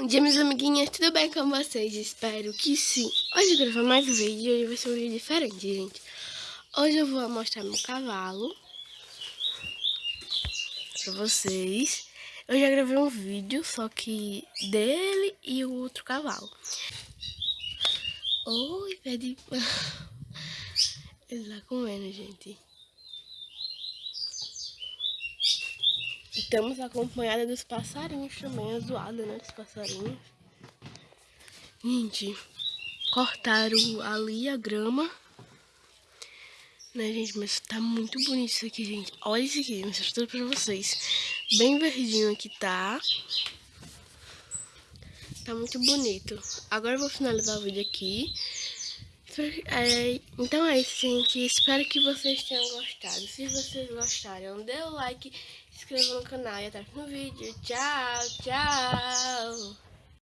Bom dia, minhas amiguinhas, tudo bem com vocês? Espero que sim. Hoje eu gravar mais um vídeo, hoje vai ser um vídeo diferente, gente. Hoje eu vou mostrar meu cavalo pra vocês. Eu já gravei um vídeo, só que dele e o outro cavalo. Oi, pede... Ele tá comendo, gente. Estamos acompanhada dos passarinhos também, a zoada, né, dos passarinhos. Gente, cortaram ali a grama. Né, gente, mas tá muito bonito isso aqui, gente. Olha isso aqui, mostro tudo pra vocês. Bem verdinho aqui tá. Tá muito bonito. Agora eu vou finalizar o vídeo aqui. É, então é isso, gente. Espero que vocês tenham gostado. Se vocês gostaram, dê o like, se inscreva no canal e até no vídeo. Tchau, tchau!